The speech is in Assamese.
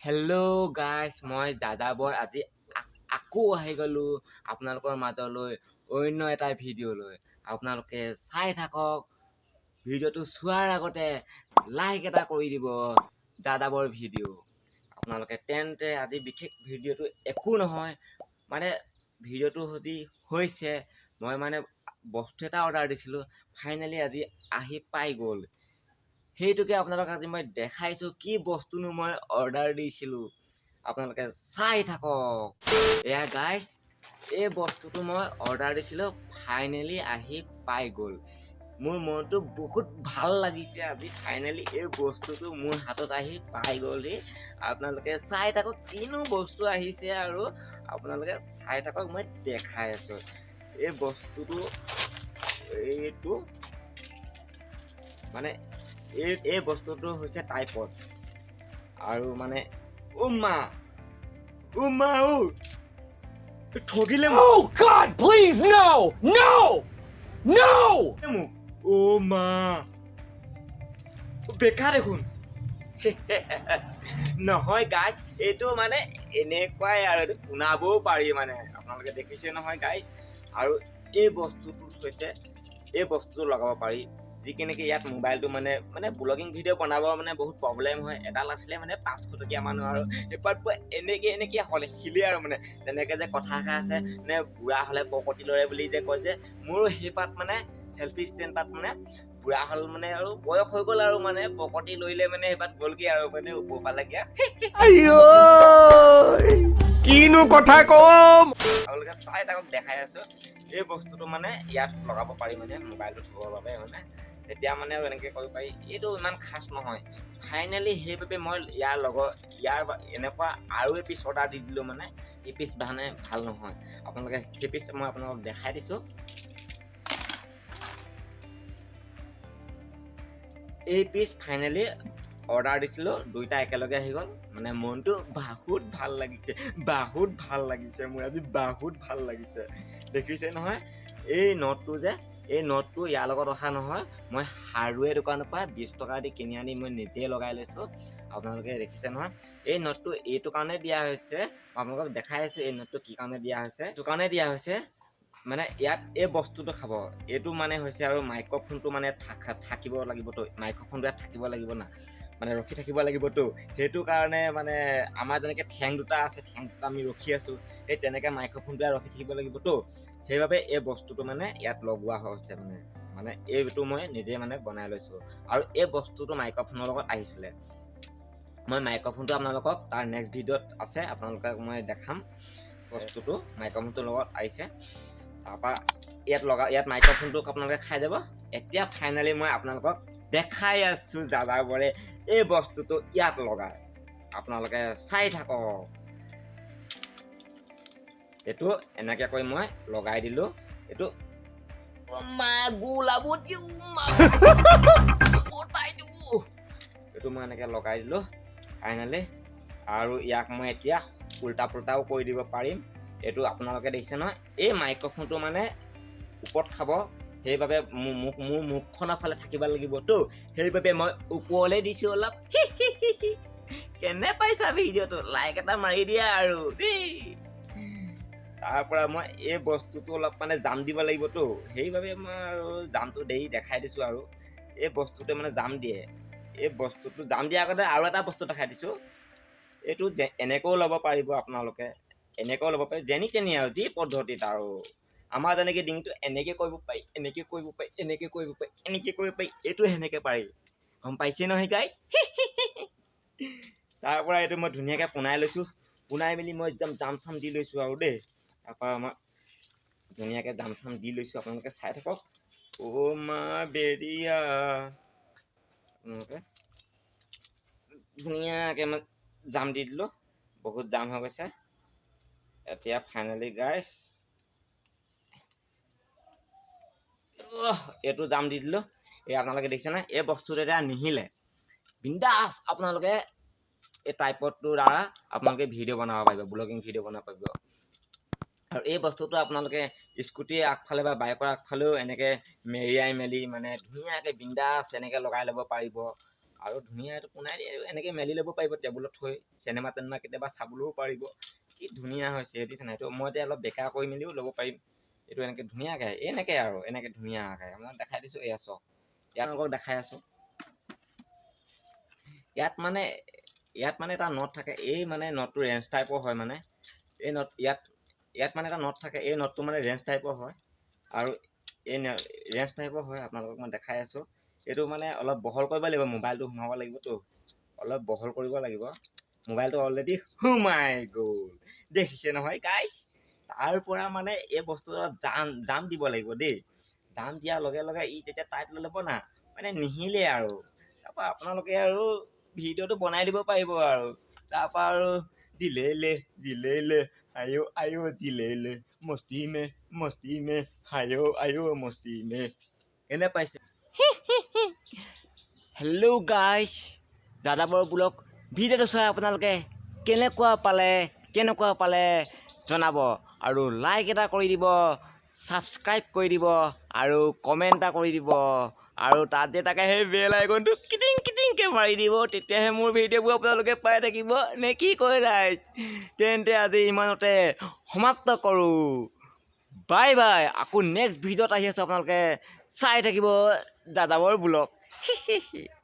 হেল্ল' গাইছ মই যাযাবৰ আজি আকৌ আহি গ'লোঁ আপোনালোকৰ মাজলৈ অন্য এটা ভিডিঅ' লৈ। আপোনালোকে চাই থাকক। ভিডিঅ'টো চোৱাৰ আগতে লাইক এটা কৰি দিব যাযাবৰ ভিডিঅ' আপোনালোকে তেন্তে আজি বিশেষ ভিডিঅ'টো একো নহয় মানে ভিডিঅ'টো সজি হৈছে। মই মানে বস্তু এটা অৰ্ডাৰ দিছিলোঁ ফাইনেলি আজি আহি পাই গ'ল। সেইটোকে আপোনালোকক আজি মই দেখাইছোঁ। কি বস্তুনো মই অৰ্ডাৰ দিছিলোঁ। আপোনালোকে চাই থাকক। এয়া গাইছ এই বস্তুটো মই অৰ্ডাৰ দিছিলোঁ। ফাইনেলি আহি পাই গ'ল। মোৰ মনটো বহুত ভাল লাগিছে আজি। ফাইনেলি এই বস্তুটো মোৰ হাতত আহি পাই গ'লহি আপোনালোকে চাই থাকক কিনো বস্তু আহিছে আৰু আপোনালোকে চাই থাকক মই দেখাই আছোঁ। এই বস্তুটো এইটো মানে এই এই বস্তুটো হৈছে টাইপত আৰু মানে উমা উমা ও ঠগিলে মোক। God, please, no! No! No! মোক। অ মা! বেকাৰ দেখোন। নহয় গাইজ এইটো মানে এনেকুৱাই আৰু এইটো শুনাবও পাৰি মানে। আপোনালোকে দেখিছে নহয় গাইজ আৰু এই বস্তুটো হৈছে এই বস্তুটো লগাব পাৰি। যি কেনেকে ইয়াত মোবাইলটো মানে মানে ব্লগিং ভিডিঅ' বনাব মানে বহুত প্ৰব্লেম হয়। এডাল আছিলে মানে পাঁচশ টকীয়া মানুহ আৰু এপাত পুৰা এনেকে এনেকে হ'লে শিলে আৰু মানে। তেনেকে যে কথা এষাৰ আছে নে বুঢ়া হ'লে পকতি লৰে বুলি যে কয় যে মোৰো সেইপাত মানে চেল্ফি ষ্টেণ্ড পাত মানে বুঢ়া হ'ল মানে আৰু বয়স হৈ গ'ল আৰু মানে পকতি লৰিলে মানে সেইপাত গ'লগে আৰু মানে ওপৰ পালেগে আইও কিনো কথা কম? আপোনালোকে চাই থাকক দেখাই আছো। এই বস্তুটো মানে ইয়াত লগাব পাৰি মানে মোবাইলটো থবৰ বাবে মানে। তেতিয়া মানে এনেকে কৰিব পাৰি এইটো ইমান খাচ নহয়। ফাইনেলি সেইবাবে মই ইয়াৰ লগৰ ইয়াৰ এনেকুৱা আৰু এপিচ অৰ্ডাৰ দি দিলোঁ মানে এই পিচ মানে ভাল নহয়। আপোনালোকে সেই পিচ মই আপোনালোকক দেখাই দিছোঁ। এই পিচ ফাইনেলি অৰ্ডাৰ দিছিলোঁ দুইটা একেলগে আহি গ'ল। মানে মনটো বহুত ভাল লাগিছে বহুত ভাল লাগিছে মোৰ আজি বহুত ভাল লাগিছে। দেখিছে নহয় এই নটটো যে এই নটটো ইয়াৰ লগত অহা নহয়। মই হাৰ্ডৱেৰ দোকানৰ পৰা বিছ টকা দি কিনি আনি মই নিজে লগাই লৈছোঁ। আপোনালোকে দেখিছে নহয়। এই নটটো এইটো কাৰণে দিয়া হৈছে আপোনালোকক দেখাই আছোঁ এই নটটো কি কাৰণে দিয়া হৈছে। এইটো কাৰণে দিয়া হৈছে মানে ইয়াত এই বস্তুটো খাব। এইটো মানে হৈছে আৰু মাইক্ৰফোনটো মানে থাক- থাকিব লাগিবতো মাইক্ৰফোনটো ইয়াত থাকিব লাগিব না। মানে ৰখি থাকিব লাগিবতো। সেইটো কাৰণে মানে আমাৰ যেনেকে ঠেং দুটা আছে ঠেং দুটা আমি ৰখি আছো সেই তেনেকে মাইক্ৰফোনটো ইয়াত ৰখি থাকিব লাগিবতো। সেইবাবে এই বস্তুটো মানে ইয়াত লগোৱা হৈছে মানে। মানে এইটো মই নিজে মানে বনাই লৈছো। আৰু এই বস্তুটো মাইক্ৰফোনৰ লগত আহিছিলে। মই মাইক্ৰফোনটো আপোনালোকক তাৰ নেক্সট ভিডিঅ'ত আছে আপোনালোকক মই দেখাম। বস্তুটো মাইক্ৰফোনটোৰ লগত আহিছে। তাৰপৰা ইয়াত লগা ইয়াত মাইক্ৰফোনটোক আপোনালোকে খাই যাব। এতিয়া ফাইনেলি মই আপোনালোকক দেখাই আছো যাযাবৰে এই বস্তুটো ইয়াত লগাই। আপোনালোকে চাই থাকক। এইটো এনেকে কৰি মই লগাই দিলো। এইটো এইটো মই এনেকে লগাই দিলো ফাইনেলি আৰু ইয়াক মই এতিয়া উল্টা পুল্টাও কৰি দিব পাৰিম। এইটো আপোনালোকে দেখিছে নহয় এই মাইক্ৰফোনটো মানে ওপৰত খাব। সেইবাবে মোৰ মুখখনৰ ফালে থাকিব লাগিবতো। সেইবাবে মই ওপৰলৈ দিছো অলপ কেনে পাইছা ভিডিঅ'টো? লাইক এটা মাৰি দিয়া আৰু দেই তাৰ পৰা মই এই বস্তুটো অলপ মানে জাম দিব লাগিবতো। সেইবাবে মই আৰু জামটো দেৰি দেখাই দিছো আৰু। এই বস্তুটোৱে মানে জাম দিয়ে। এই বস্তুটো জাম দিয়াৰ আগতে আৰু এটা বস্তু দেখাই দিছো। এইটো এনেকৈও ল'ব পাৰিব আপোনালোকে। এনেকৈও ল'ব পাৰি। যেনি তেনি আৰু যি পদ্ধতিত আৰু। আমাৰ যেনেকে ডিঙিটো এনেকে কৰিব পাৰি এনেকে কৰিব পাৰি এনেকে কৰিব পাৰি এনেকে কৰিব পাৰি এইটো সেনেকে পাৰি। গম পাইছে নহয় গাই তাৰ পৰা এইটো মই ধুনীয়াকে পোনাই লৈছো। পোনাই মেলি মই একদম জাম চাম দি লৈছো আৰু দেই। তাৰপৰা মই ধুনীয়াকে জাম চাম দি লৈছো। আপোনালোকে চাই থাকক। অ' মা বেৰিয়া। আপোনালোকে ধুনীয়াকে মই জাম দি দিলো। বহুত জাম হৈ গৈছে। এতিয়া ফাইনেলি গাইছ এইটো জাম দি দিলো। এই আপোনালোকে দেখিছে নাই এই বস্তুটো এতিয়া নিহিলে। বিন্দাছ আপোনালোকে এই টাইপতটোৰ দ্বাৰা আপোনালোকে ভিডিঅ' বনাব পাৰিব ব্লগিং ভিডিঅ' বনাব পাৰিব। আৰু এই বস্তুটো আপোনালোকে স্কুটিৰ আগফালে বা বাইকৰ আগফালেও এনেকে মেৰিয়াই মেলি মানে ধুনীয়াকে বিন্দাছ এনেকে লগাই ল'ব পাৰিব। আৰু ধুনীয়া এইটো দিয়ে এনেকৈ মেলি ল'ব পাৰিব টেবুলত থৈ চিনেমা টেনেমা কেতিয়াবা চাবলৈও পাৰিব। কি ধুনীয়া হৈছে দেখিছে নাই এইটো মই এতিয়া অলপ বেকা কৰি মেলিও ল'ব পাৰিম। এইটো এনেকৈ ধুনীয়াকৈ এনেকৈ আৰু এনেকৈ ধুনীয়াকৈ মই দেখাই দিছোঁ এয়া চাওক ইয়াত দেখাই আছোঁ। ইয়াত মানে ইয়াত মানে এটা নট থাকে এই মানে নটটো ৰেঞ্জ টাইপৰ হয় মানে। এই নট ইয়াত ইয়াত মানে এটা নট থাকে এই নটটো মানে ৰেঞ্জ টাইপৰ হয়। আৰু এই ৰেঞ্জ টাইপৰ হয় আপোনালোকক মই দেখাই আছোঁ। এইটো মানে অলপ বহল কৰিব লাগিব মোবাইলটো সোমাব লাগিবতো। অলপ বহল কৰিব লাগিব। মোবাইলটো অলৰেডি সোমাই গ'ল। দেখিছে নহয় গাইছ তাৰ পৰা মানে এই বস্তুটো জাম জাম দিব লাগিব দেই। জাম দিয়াৰ লগে লগে ই তেতিয়া টাইট লৈ ল'ব না। মানে নিহিলে আৰু। তাৰপৰা আপোনালোকে আৰু ভিডিঅ'টো বনাই দিব পাৰিব আৰু। তাৰপৰা আৰু জিলেলে জিলেলে আয়ো আয়ো জিলেলে মস্তি মে মস্তি মে আয়ো আয়ো মস্তি মে এনে পাইছে হেল্ল' গাইছ যাযাবৰ বোলক ভিডিঅ'টো চাই আপোনালোকে কেনেকুৱা পালে কেনেকুৱা পালে জনাব। আৰু লাইক এটা কৰি দিব ছাবস্ক্ৰাইব কৰি দিব আৰু কমেণ্ট এটা কৰি দিব আৰু তাত যে তাকে সেই বেল আইকনটো কিটিং কিটিংকৈ মাৰি দিব তেতিয়াহে মোৰ ভিডিঅ'বোৰ আপোনালোকে পাই থাকিব। নে কি কয় ৰাইজ তেন্তে আজি ইমানতে সমাপ্ত কৰোঁ। বাই বাই আকৌ নেক্সট ভিডিঅ'ত আহি আছোঁ আপোনালোকে। চাই থাকিব যাযাবৰ বোলক